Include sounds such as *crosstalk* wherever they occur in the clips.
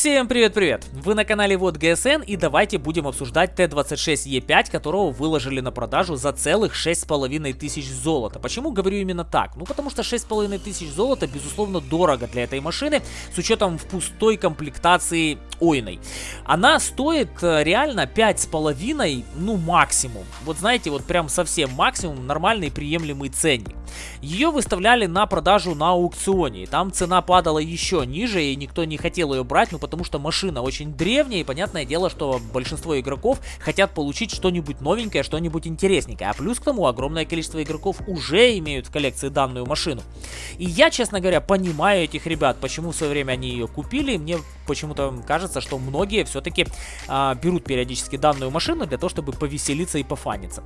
Всем привет-привет! Вы на канале Вот ГСН и давайте будем обсуждать Т-26Е5, которого выложили на продажу за целых 6,5 тысяч золота. Почему говорю именно так? Ну потому что 6,5 тысяч золота безусловно дорого для этой машины с учетом в пустой комплектации ойной. Она стоит э, реально 5,5, ну максимум. Вот знаете, вот прям совсем максимум, нормальный приемлемый ценник. Ее выставляли на продажу на аукционе. Там цена падала еще ниже, и никто не хотел ее брать, ну потому что машина очень древняя, и понятное дело, что большинство игроков хотят получить что-нибудь новенькое, что-нибудь интересненькое. А плюс к тому, огромное количество игроков уже имеют в коллекции данную машину. И я, честно говоря, понимаю этих ребят, почему в свое время они ее купили. Мне почему-то кажется, что многие все-таки а, берут периодически данную машину для того, чтобы повеселиться и пофаниться.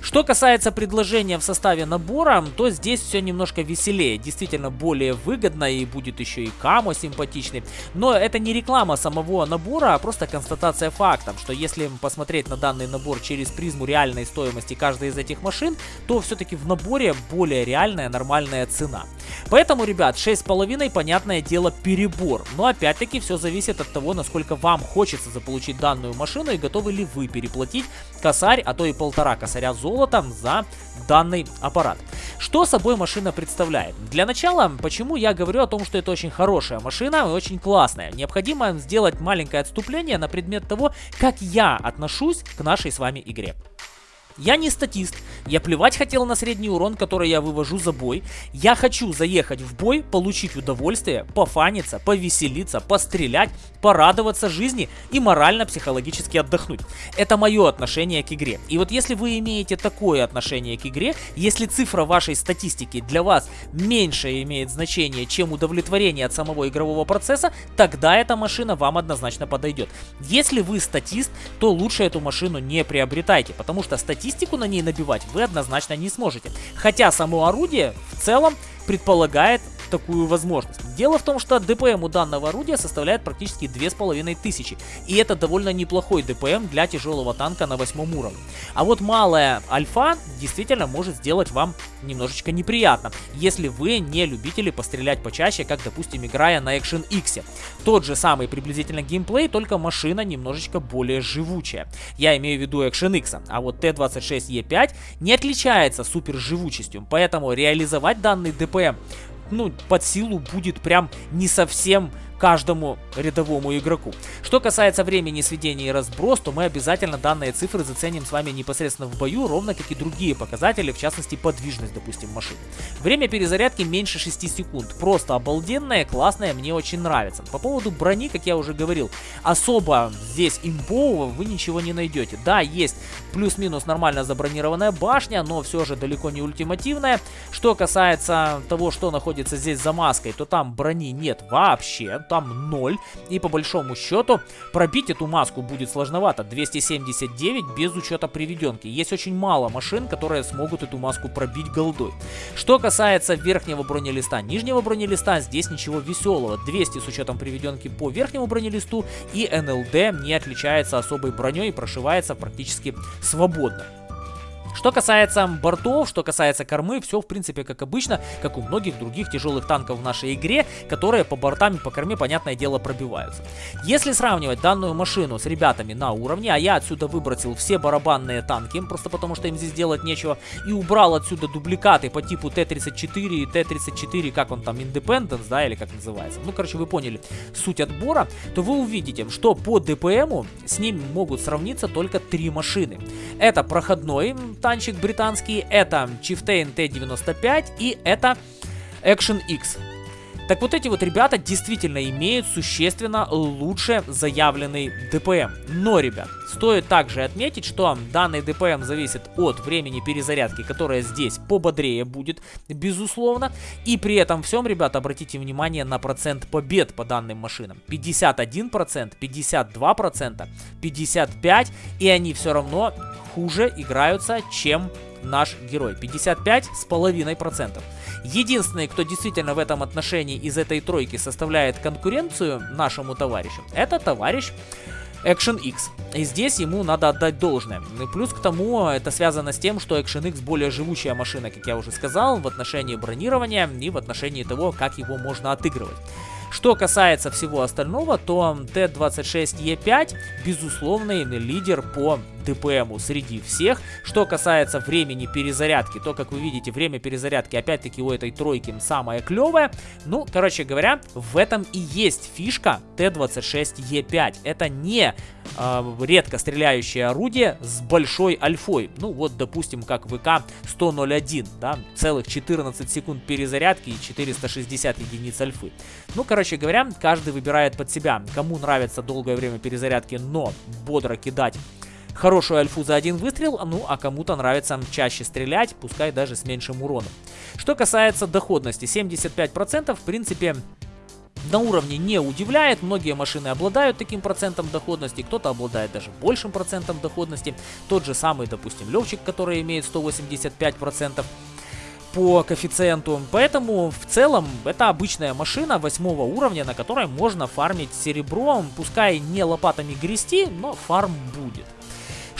Что касается предложения в составе набора, то здесь все немножко веселее. Действительно более выгодно и будет еще и камо симпатичный. Но это не реклама самого набора, а просто констатация фактов, что если посмотреть на данный набор через призму реальной стоимости каждой из этих машин, то все-таки в наборе более реальная нормальная цена. Поэтому, ребят, 6,5, понятное дело, перебор. Но опять-таки все зависит от того, насколько вам хочется заполучить данную машину и готовы ли вы переплатить косарь, а то и полтора косаря золота за данный аппарат. Что собой машина представляет? Для начала, почему я говорю о том, что это очень хорошая машина и очень классная? Необходимо сделать маленькое отступление на предмет того, как я отношусь к нашей с вами игре. Я не статист, я плевать хотел на средний урон, который я вывожу за бой. Я хочу заехать в бой, получить удовольствие, пофаниться, повеселиться, пострелять, порадоваться жизни и морально-психологически отдохнуть. Это мое отношение к игре. И вот если вы имеете такое отношение к игре, если цифра вашей статистики для вас меньше имеет значение, чем удовлетворение от самого игрового процесса, тогда эта машина вам однозначно подойдет. Если вы статист, то лучше эту машину не приобретайте, потому что статистика статистику на ней набивать вы однозначно не сможете. Хотя само орудие в целом предполагает такую возможность. Дело в том, что ДПМ у данного орудия составляет практически 2500, и это довольно неплохой ДПМ для тяжелого танка на 8 уровне. А вот малая альфа действительно может сделать вам немножечко неприятно, если вы не любители пострелять почаще, как, допустим, играя на Action X. Тот же самый приблизительно геймплей, только машина немножечко более живучая. Я имею в виду Action X, а вот Т-26Е5 не отличается супер живучестью, поэтому реализовать данный ДПМ ну, под силу будет прям не совсем каждому рядовому игроку. Что касается времени сведения и разброс, то мы обязательно данные цифры заценим с вами непосредственно в бою, ровно как и другие показатели, в частности подвижность, допустим, машины. Время перезарядки меньше 6 секунд. Просто обалденное, классное, мне очень нравится. По поводу брони, как я уже говорил, особо здесь имбового вы ничего не найдете. Да, есть плюс-минус нормально забронированная башня, но все же далеко не ультимативная. Что касается того, что находится здесь за маской, то там брони нет вообще там 0. И по большому счету пробить эту маску будет сложновато. 279 без учета приведенки. Есть очень мало машин, которые смогут эту маску пробить голдой. Что касается верхнего бронелиста, нижнего бронелиста, здесь ничего веселого. 200 с учетом приведенки по верхнему бронелисту и НЛД не отличается особой броней и прошивается практически свободно. Что касается бортов, что касается кормы, все в принципе как обычно, как у многих других тяжелых танков в нашей игре, которые по бортам и по корме, понятное дело, пробиваются. Если сравнивать данную машину с ребятами на уровне, а я отсюда выбросил все барабанные танки, просто потому что им здесь делать нечего, и убрал отсюда дубликаты по типу Т-34 и Т-34, как он там, Independence, да, или как называется. Ну, короче, вы поняли суть отбора, то вы увидите, что по ДПМу с ним могут сравниться только три машины. Это проходной танчик британский, это Chieftain T95 и это Action X. Так вот эти вот ребята действительно имеют существенно лучше заявленный ДПМ. Но, ребят, стоит также отметить, что данный ДПМ зависит от времени перезарядки, которая здесь пободрее будет, безусловно. И при этом всем, ребят, обратите внимание на процент побед по данным машинам. 51%, 52%, 55%, и они все равно хуже играются, чем наш герой. 55,5%. Единственный, кто действительно в этом отношении из этой тройки составляет конкуренцию нашему товарищу, это товарищ Action X. И здесь ему надо отдать должное. И плюс к тому, это связано с тем, что Action X более живучая машина, как я уже сказал, в отношении бронирования и в отношении того, как его можно отыгрывать. Что касается всего остального, то Т-26Е5 безусловный лидер по ДПМу среди всех. Что касается времени перезарядки, то, как вы видите, время перезарядки опять-таки у этой тройки самое клевое. Ну, короче говоря, в этом и есть фишка Т-26Е5. Это не э, редко стреляющее орудие с большой альфой. Ну, вот, допустим, как ВК-100-01, да, целых 14 секунд перезарядки и 460 единиц альфы. Ну, короче говоря, каждый выбирает под себя, кому нравится долгое время перезарядки, но бодро кидать хорошую альфу за один выстрел, ну а кому-то нравится чаще стрелять, пускай даже с меньшим уроном. Что касается доходности, 75% в принципе на уровне не удивляет. Многие машины обладают таким процентом доходности, кто-то обладает даже большим процентом доходности. Тот же самый, допустим, Левчик, который имеет 185% по коэффициенту. Поэтому в целом это обычная машина восьмого уровня, на которой можно фармить серебром. Пускай не лопатами грести, но фарм будет.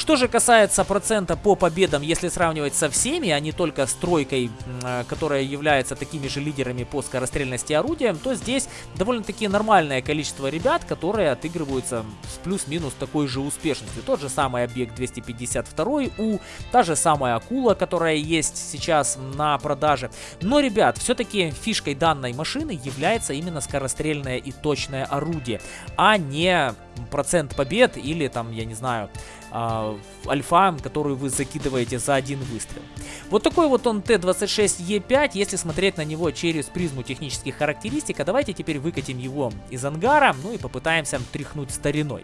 Что же касается процента по победам, если сравнивать со всеми, а не только с тройкой, э, которая является такими же лидерами по скорострельности орудия, то здесь довольно-таки нормальное количество ребят, которые отыгрываются с плюс-минус такой же успешностью. Тот же самый объект 252 У, та же самая акула, которая есть сейчас на продаже. Но, ребят, все-таки фишкой данной машины является именно скорострельное и точное орудие, а не процент побед или там, я не знаю, э, альфа, которую вы закидываете за один выстрел. Вот такой вот он Т-26Е5, если смотреть на него через призму технических характеристик, а давайте теперь выкатим его из ангара, ну и попытаемся тряхнуть стариной.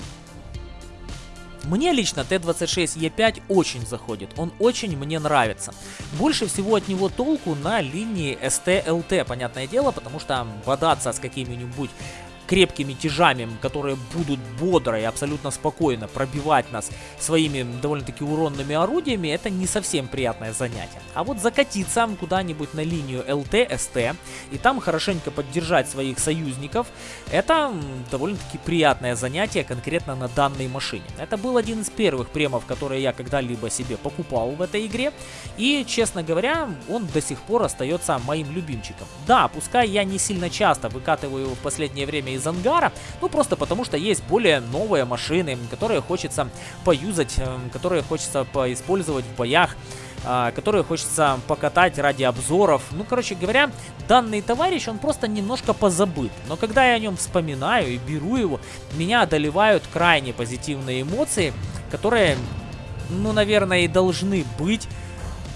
Мне лично Т-26Е5 очень заходит, он очень мне нравится. Больше всего от него толку на линии СТ-ЛТ, понятное дело, потому что бодаться с какими-нибудь крепкими тяжами, которые будут бодро и абсолютно спокойно пробивать нас своими довольно-таки уронными орудиями, это не совсем приятное занятие. А вот закатиться куда-нибудь на линию ЛТ-СТ и там хорошенько поддержать своих союзников, это довольно-таки приятное занятие конкретно на данной машине. Это был один из первых премов, которые я когда-либо себе покупал в этой игре, и, честно говоря, он до сих пор остается моим любимчиком. Да, пускай я не сильно часто выкатываю его в последнее время из ангара, ну просто потому что есть более новые машины, которые хочется поюзать, эм, которые хочется поиспользовать в боях а, которые хочется покатать ради обзоров. Ну, короче говоря, данный товарищ, он просто немножко позабыт. Но когда я о нем вспоминаю и беру его, меня одолевают крайне позитивные эмоции, которые, ну, наверное, и должны быть,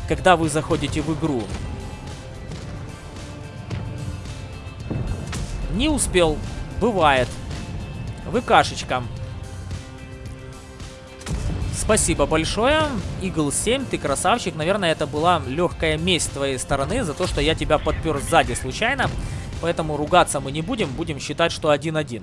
когда вы заходите в игру. Не успел. Бывает. ВКшечка. Спасибо большое. Eagle 7, ты красавчик. Наверное, это была легкая месть твоей стороны за то, что я тебя подпер сзади случайно. Поэтому ругаться мы не будем, будем считать, что 1-1.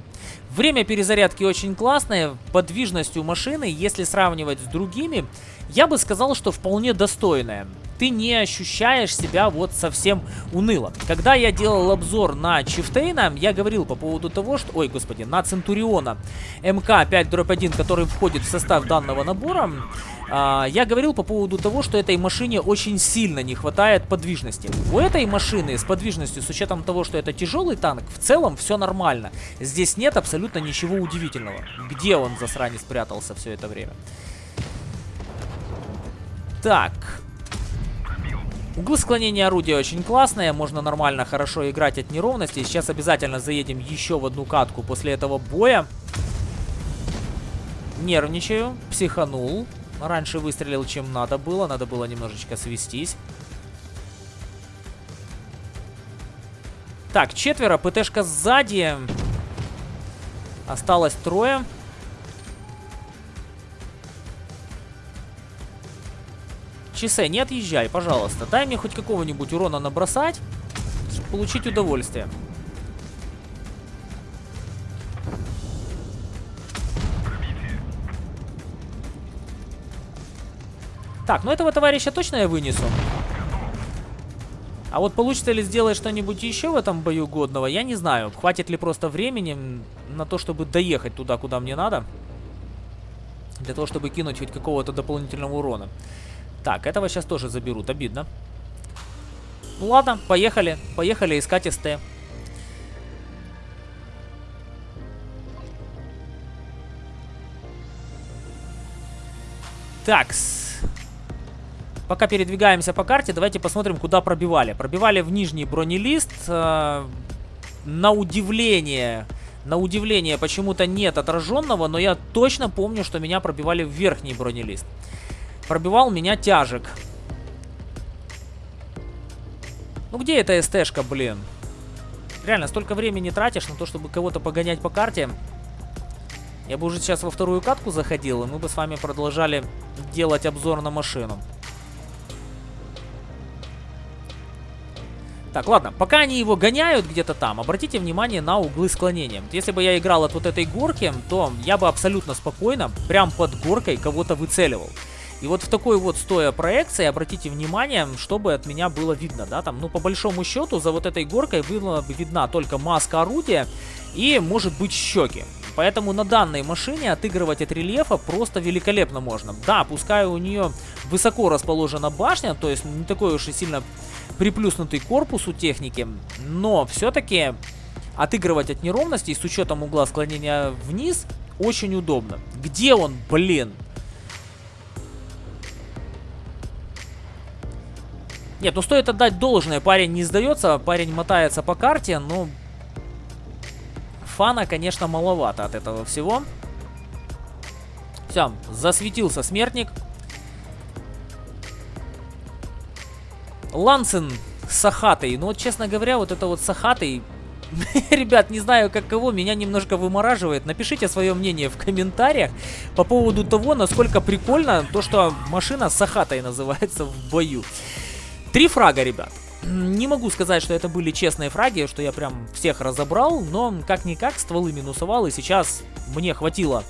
Время перезарядки очень классное, подвижность у машины, если сравнивать с другими, я бы сказал, что вполне достойная ты не ощущаешь себя вот совсем уныло. Когда я делал обзор на Чифтейна, я говорил по поводу того, что... Ой, господи, на Центуриона МК-5-1, который входит в состав данного набора, а, я говорил по поводу того, что этой машине очень сильно не хватает подвижности. У этой машины с подвижностью, с учетом того, что это тяжелый танк, в целом все нормально. Здесь нет абсолютно ничего удивительного. Где он, засранец, спрятался все это время? Так, Углы склонения орудия очень классные, можно нормально, хорошо играть от неровности. Сейчас обязательно заедем еще в одну катку после этого боя. Нервничаю, психанул. Раньше выстрелил, чем надо было, надо было немножечко свестись. Так, четверо, ПТшка сзади. Осталось трое. Чисе, не отъезжай, пожалуйста. Дай мне хоть какого-нибудь урона набросать, получить удовольствие. Так, ну этого товарища точно я вынесу. А вот получится ли сделать что-нибудь еще в этом бою годного, я не знаю. Хватит ли просто времени на то, чтобы доехать туда, куда мне надо. Для того, чтобы кинуть хоть какого-то дополнительного урона. Так, этого сейчас тоже заберут, обидно. Ну ладно, поехали. Поехали искать СТ. Такс. Пока передвигаемся по карте, давайте посмотрим, куда пробивали. Пробивали в нижний бронелист. Э, на удивление, на удивление почему-то нет отраженного, но я точно помню, что меня пробивали в верхний бронелист. Пробивал меня тяжек. Ну где эта СТшка, блин? Реально, столько времени тратишь на то, чтобы кого-то погонять по карте. Я бы уже сейчас во вторую катку заходил, и мы бы с вами продолжали делать обзор на машину. Так, ладно, пока они его гоняют где-то там, обратите внимание на углы склонения. Если бы я играл от вот этой горки, то я бы абсолютно спокойно, прям под горкой, кого-то выцеливал. И вот в такой вот стоя проекции, обратите внимание, чтобы от меня было видно, да, там, ну, по большому счету, за вот этой горкой была бы видна только маска орудия и, может быть, щеки. Поэтому на данной машине отыгрывать от рельефа просто великолепно можно. Да, пускай у нее высоко расположена башня, то есть не такой уж и сильно приплюснутый корпус у техники, но все-таки отыгрывать от неровностей с учетом угла склонения вниз очень удобно. Где он, блин? Нет, ну стоит отдать должное, парень не сдается, парень мотается по карте, но фана, конечно, маловато от этого всего. Все, засветился смертник. Лансен с Сахатой. Ну вот, честно говоря, вот это вот Сахатой... *laughs* Ребят, не знаю, как кого, меня немножко вымораживает. Напишите свое мнение в комментариях по поводу того, насколько прикольно то, что машина Сахатой называется в бою. Три фрага, ребят. Не могу сказать, что это были честные фраги, что я прям всех разобрал, но как-никак стволы минусовал, и сейчас мне хватило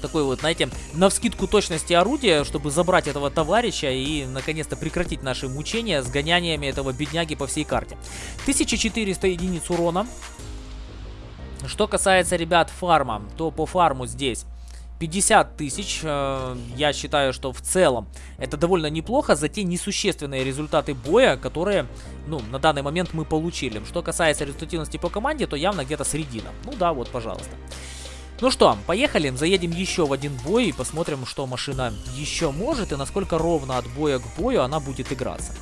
такой вот, знаете, на вскидку точности орудия, чтобы забрать этого товарища и наконец-то прекратить наши мучения с гоняниями этого бедняги по всей карте. 1400 единиц урона. Что касается, ребят, фарма, то по фарму здесь 50 тысяч, э, я считаю, что в целом это довольно неплохо за те несущественные результаты боя, которые, ну, на данный момент мы получили. Что касается результативности по команде, то явно где-то средина. Ну да, вот, пожалуйста. Ну что, поехали, заедем еще в один бой и посмотрим, что машина еще может и насколько ровно от боя к бою она будет играться.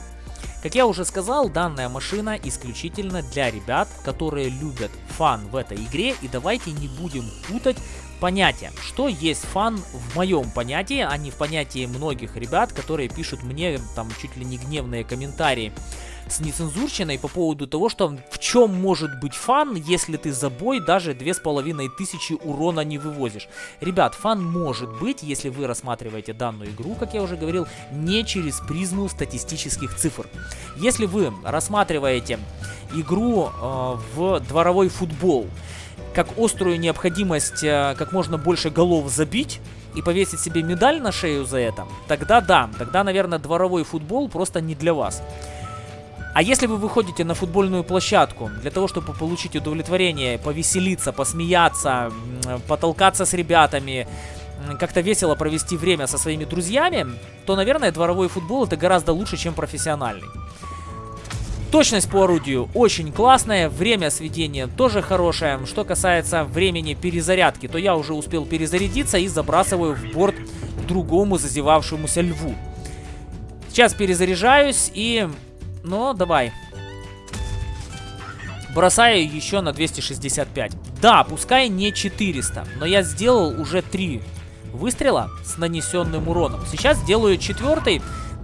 Как я уже сказал, данная машина исключительно для ребят, которые любят фан в этой игре. И давайте не будем путать понятия. Что есть фан в моем понятии, а не в понятии многих ребят, которые пишут мне там чуть ли не гневные комментарии с нецензурщиной по поводу того, что в чем может быть фан, если ты за бой даже 2500 урона не вывозишь. Ребят, фан может быть, если вы рассматриваете данную игру, как я уже говорил, не через призму статистических цифр. Если вы рассматриваете игру э, в дворовой футбол, как острую необходимость э, как можно больше голов забить и повесить себе медаль на шею за это, тогда да, тогда, наверное, дворовой футбол просто не для вас. А если вы выходите на футбольную площадку для того, чтобы получить удовлетворение, повеселиться, посмеяться, потолкаться с ребятами, как-то весело провести время со своими друзьями, то, наверное, дворовой футбол это гораздо лучше, чем профессиональный. Точность по орудию очень классная, время сведения тоже хорошее. Что касается времени перезарядки, то я уже успел перезарядиться и забрасываю в борт другому зазевавшемуся льву. Сейчас перезаряжаюсь и... Ну, давай. Бросаю еще на 265. Да, пускай не 400, но я сделал уже 3 выстрела с нанесенным уроном. Сейчас делаю четвертый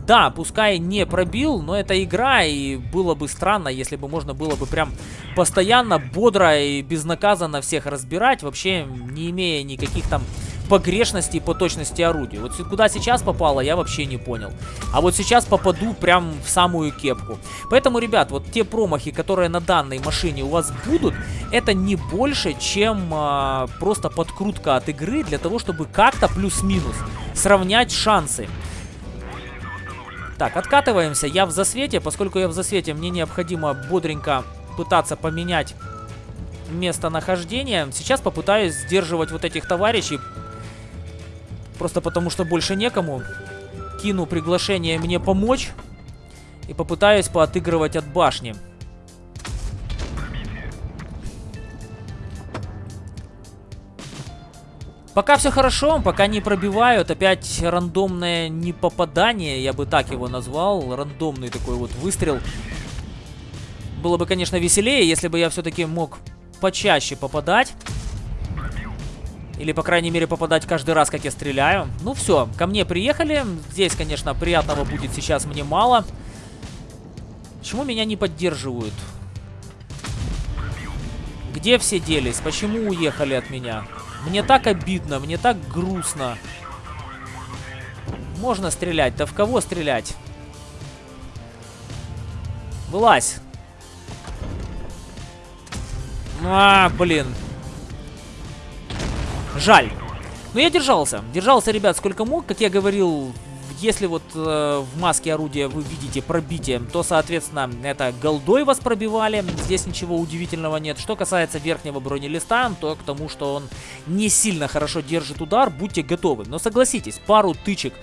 да, пускай не пробил, но это игра, и было бы странно, если бы можно было бы прям постоянно, бодро и безнаказанно всех разбирать, вообще не имея никаких там погрешностей по точности орудия. Вот куда сейчас попало, я вообще не понял. А вот сейчас попаду прям в самую кепку. Поэтому, ребят, вот те промахи, которые на данной машине у вас будут, это не больше, чем а, просто подкрутка от игры для того, чтобы как-то плюс-минус сравнять шансы. Так, откатываемся. Я в засвете. Поскольку я в засвете, мне необходимо бодренько пытаться поменять местонахождение. Сейчас попытаюсь сдерживать вот этих товарищей. Просто потому, что больше некому. Кину приглашение мне помочь. И попытаюсь поотыгрывать от башни. Пока все хорошо, пока не пробивают. Опять рандомное непопадание, я бы так его назвал. Рандомный такой вот выстрел. Было бы, конечно, веселее, если бы я все-таки мог почаще попадать. Или, по крайней мере, попадать каждый раз, как я стреляю. Ну все, ко мне приехали. Здесь, конечно, приятного будет сейчас мне мало. Почему меня не поддерживают? Где все делись? Почему уехали от меня? Мне так обидно, мне так грустно. Можно стрелять. Да в кого стрелять? Вылазь. А, блин. Жаль. Но я держался. Держался, ребят, сколько мог. Как я говорил если вот э, в маске орудия вы видите пробитие, то, соответственно, это голдой вас пробивали. Здесь ничего удивительного нет. Что касается верхнего бронелиста, то к тому, что он не сильно хорошо держит удар, будьте готовы. Но согласитесь, пару тычек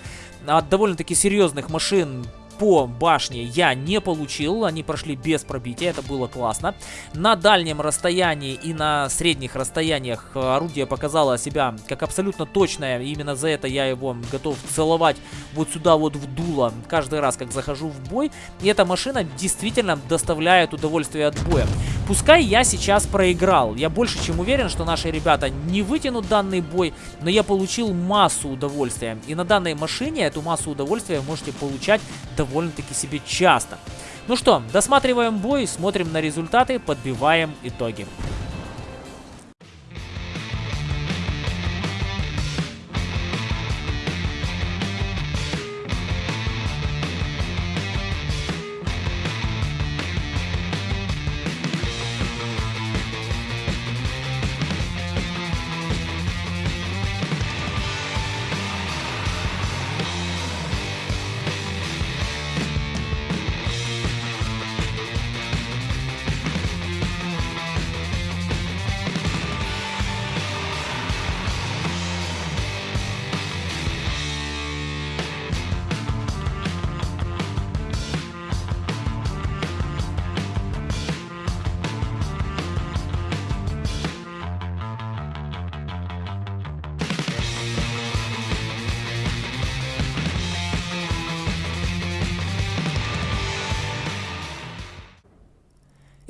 от довольно-таки серьезных машин по башне я не получил, они прошли без пробития, это было классно. На дальнем расстоянии и на средних расстояниях орудие показало себя как абсолютно точное, именно за это я его готов целовать вот сюда вот в дуло каждый раз, как захожу в бой. И эта машина действительно доставляет удовольствие от боя. Пускай я сейчас проиграл, я больше чем уверен, что наши ребята не вытянут данный бой, но я получил массу удовольствия. И на данной машине эту массу удовольствия можете получать довольно-таки себе часто. Ну что, досматриваем бой, смотрим на результаты, подбиваем итоги.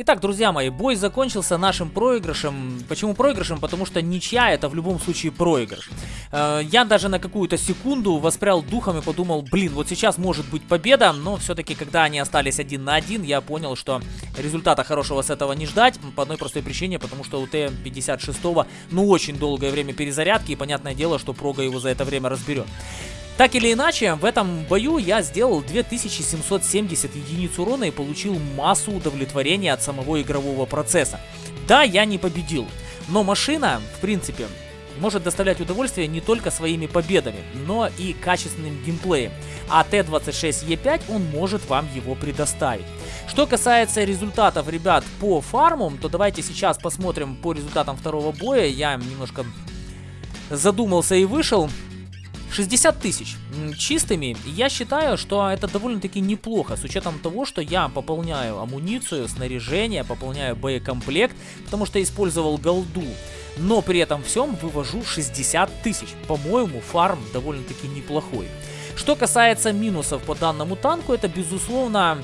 Итак, друзья мои, бой закончился нашим проигрышем. Почему проигрышем? Потому что ничья это в любом случае проигрыш. Э, я даже на какую-то секунду воспрял духом и подумал, блин, вот сейчас может быть победа, но все-таки, когда они остались один на один, я понял, что результата хорошего с этого не ждать, по одной простой причине, потому что у Т-56, ну, очень долгое время перезарядки, и понятное дело, что Прога его за это время разберет. Так или иначе, в этом бою я сделал 2770 единиц урона и получил массу удовлетворения от самого игрового процесса. Да, я не победил, но машина, в принципе, может доставлять удовольствие не только своими победами, но и качественным геймплеем. А Т-26Е5 он может вам его предоставить. Что касается результатов, ребят, по фармам, то давайте сейчас посмотрим по результатам второго боя. Я немножко задумался и вышел. 60 тысяч чистыми, я считаю, что это довольно-таки неплохо, с учетом того, что я пополняю амуницию, снаряжение, пополняю боекомплект, потому что использовал голду. Но при этом всем вывожу 60 тысяч. По-моему, фарм довольно-таки неплохой. Что касается минусов по данному танку, это безусловно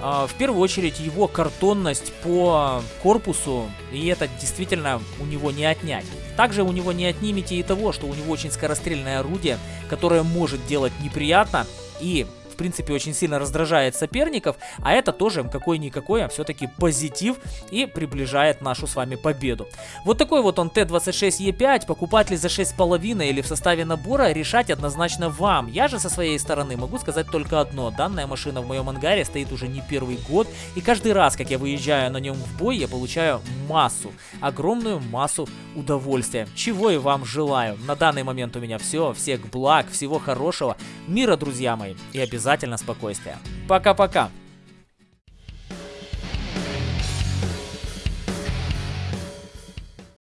в первую очередь его картонность по корпусу, и это действительно у него не отнять. Также у него не отнимете и того, что у него очень скорострельное орудие, которое может делать неприятно и принципе, очень сильно раздражает соперников, а это тоже какой-никакой, а все-таки позитив и приближает нашу с вами победу. Вот такой вот он Т-26Е5, покупать ли за 6,5 или в составе набора, решать однозначно вам. Я же со своей стороны могу сказать только одно, данная машина в моем ангаре стоит уже не первый год, и каждый раз, как я выезжаю на нем в бой, я получаю массу, огромную массу удовольствия, чего и вам желаю. На данный момент у меня все, всех благ, всего хорошего, мира, друзья мои, и обязательно спокойствия. Пока-пока!